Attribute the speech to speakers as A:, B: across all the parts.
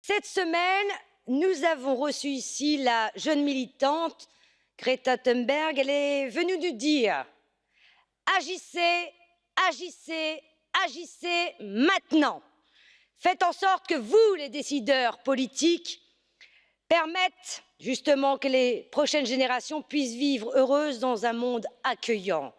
A: Cette semaine, nous avons reçu ici la jeune militante Greta Thunberg. Elle est venue nous dire agissez, agissez, agissez maintenant. Faites en sorte que vous, les décideurs politiques, permettent justement que les prochaines générations puissent vivre heureuses dans un monde accueillant.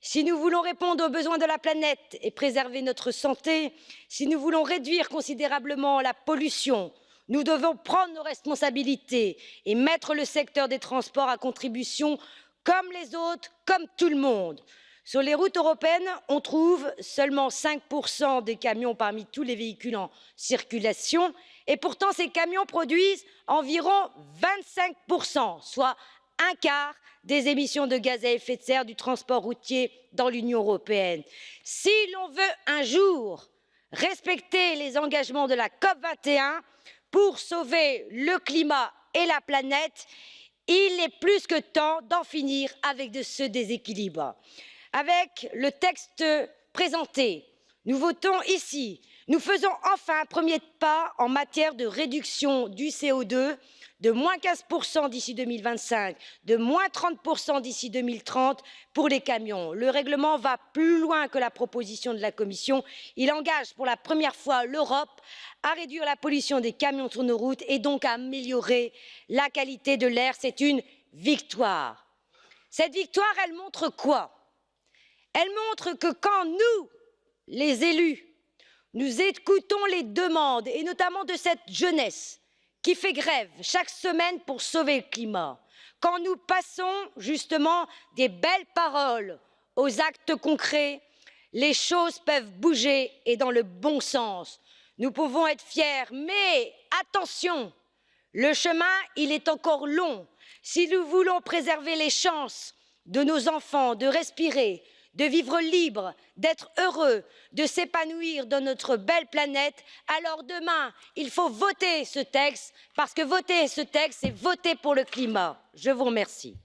A: Si nous voulons répondre aux besoins de la planète et préserver notre santé, si nous voulons réduire considérablement la pollution, nous devons prendre nos responsabilités et mettre le secteur des transports à contribution comme les autres, comme tout le monde. Sur les routes européennes, on trouve seulement 5% des camions parmi tous les véhicules en circulation et pourtant ces camions produisent environ 25%, soit un quart des émissions de gaz à effet de serre du transport routier dans l'Union européenne. Si l'on veut un jour respecter les engagements de la COP 21 pour sauver le climat et la planète, il est plus que temps d'en finir avec ce déséquilibre. Avec le texte présenté, nous votons ici, nous faisons enfin un premier pas en matière de réduction du CO2 de moins 15% d'ici 2025, de moins 30% d'ici 2030 pour les camions. Le règlement va plus loin que la proposition de la Commission. Il engage pour la première fois l'Europe à réduire la pollution des camions sur nos routes et donc à améliorer la qualité de l'air. C'est une victoire. Cette victoire, elle montre quoi? Elle montre que quand nous, les élus, nous écoutons les demandes, et notamment de cette jeunesse, qui fait grève chaque semaine pour sauver le climat, quand nous passons justement des belles paroles aux actes concrets, les choses peuvent bouger et dans le bon sens. Nous pouvons être fiers, mais attention, le chemin, il est encore long. Si nous voulons préserver les chances de nos enfants de respirer, de vivre libre, d'être heureux, de s'épanouir dans notre belle planète, alors demain, il faut voter ce texte, parce que voter ce texte, c'est voter pour le climat. Je vous remercie.